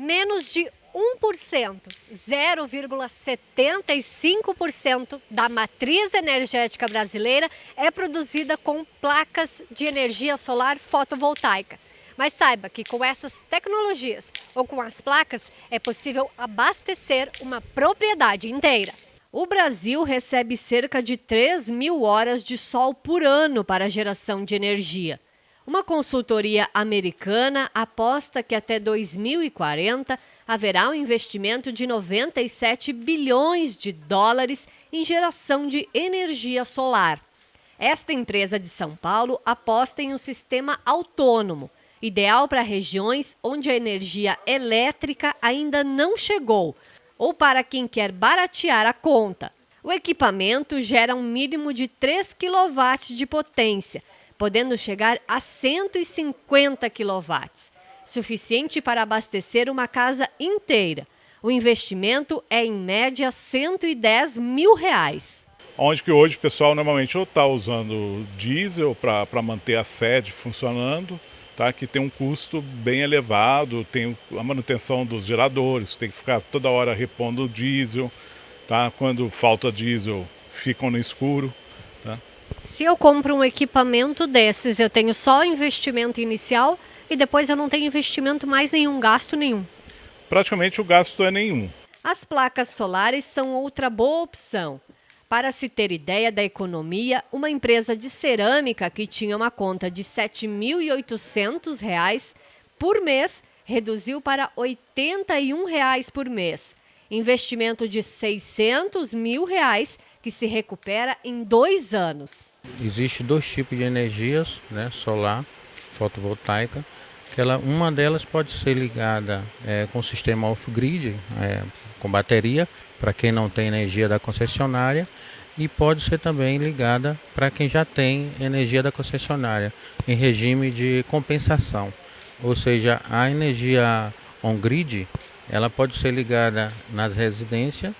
Menos de 1%, 0,75% da matriz energética brasileira é produzida com placas de energia solar fotovoltaica. Mas saiba que com essas tecnologias ou com as placas é possível abastecer uma propriedade inteira. O Brasil recebe cerca de 3 mil horas de sol por ano para geração de energia. Uma consultoria americana aposta que até 2040 haverá um investimento de 97 bilhões de dólares em geração de energia solar. Esta empresa de São Paulo aposta em um sistema autônomo ideal para regiões onde a energia elétrica ainda não chegou ou para quem quer baratear a conta. O equipamento gera um mínimo de 3 kW de potência, podendo chegar a 150 kW, suficiente para abastecer uma casa inteira. O investimento é em média 110 mil reais. Onde que hoje o pessoal normalmente ou está usando diesel para manter a sede funcionando, tá? que tem um custo bem elevado, tem a manutenção dos geradores, tem que ficar toda hora repondo o diesel, tá? quando falta diesel ficam no escuro. Se eu compro um equipamento desses, eu tenho só investimento inicial e depois eu não tenho investimento mais nenhum, gasto nenhum? Praticamente o gasto é nenhum. As placas solares são outra boa opção. Para se ter ideia da economia, uma empresa de cerâmica que tinha uma conta de R$ 7.800 por mês reduziu para 81 reais por mês. Investimento de 600 mil reais que se recupera em dois anos. Existem dois tipos de energias, né, solar, fotovoltaica, que ela, uma delas pode ser ligada é, com o sistema off-grid, é, com bateria, para quem não tem energia da concessionária, e pode ser também ligada para quem já tem energia da concessionária, em regime de compensação. Ou seja, a energia on-grid, ela pode ser ligada nas residências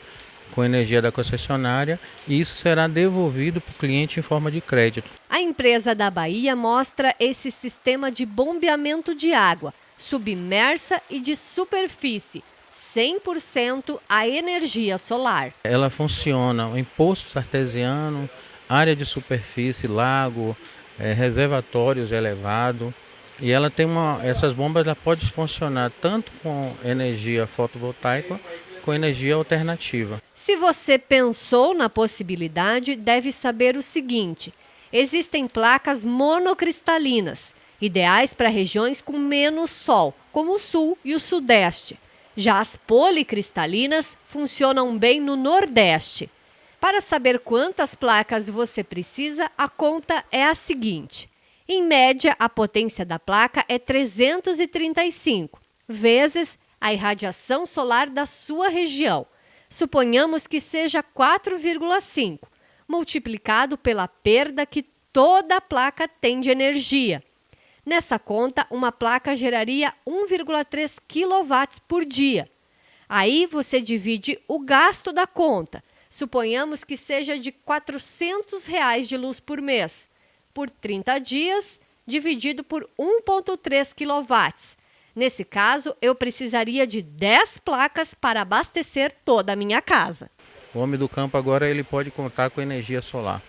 com energia da concessionária e isso será devolvido para o cliente em forma de crédito. A empresa da Bahia mostra esse sistema de bombeamento de água, submersa e de superfície, 100% a energia solar. Ela funciona em poços artesianos, área de superfície, lago, é, reservatórios elevados. E ela tem uma, essas bombas ela pode funcionar tanto com energia fotovoltaica com energia alternativa. Se você pensou na possibilidade, deve saber o seguinte: existem placas monocristalinas, ideais para regiões com menos sol, como o sul e o sudeste. Já as policristalinas funcionam bem no Nordeste. Para saber quantas placas você precisa, a conta é a seguinte. Em média, a potência da placa é 335 vezes a irradiação solar da sua região. Suponhamos que seja 4,5, multiplicado pela perda que toda a placa tem de energia. Nessa conta, uma placa geraria 1,3 kW por dia. Aí você divide o gasto da conta. Suponhamos que seja de 400 reais de luz por mês. Por 30 dias, dividido por 1,3 kW. Nesse caso, eu precisaria de 10 placas para abastecer toda a minha casa. O homem do campo agora ele pode contar com energia solar.